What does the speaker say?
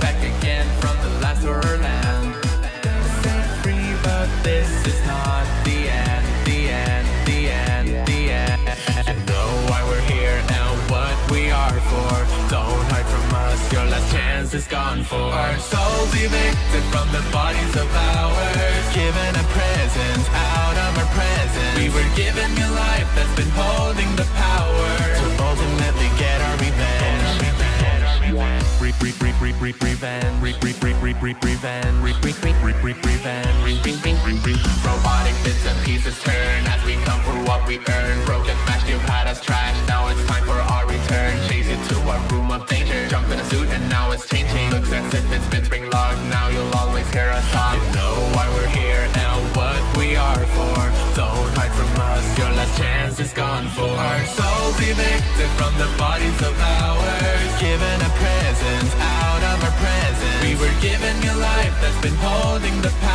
Back again from the Set free but this is not the end The end, the end, the end. Know why we're here and what we are for. Don't hide from us, your last chance is gone for. Our souls evicted from the bodies of ours. Given a present out of our presence. We were given Robotic bits and pieces turn. As we come for what we earn. Broken smashed, you've had us trash, now it's time for our return. Chase you to our room of danger, jump in a suit and now it's changing. Looks as if it's been spring locked, now you'll always hear us talk. You know why we're here and what we are for. Don't hide from us, your last chance is gone for. Our souls evicted from the bodies of ours been holding the power.